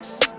you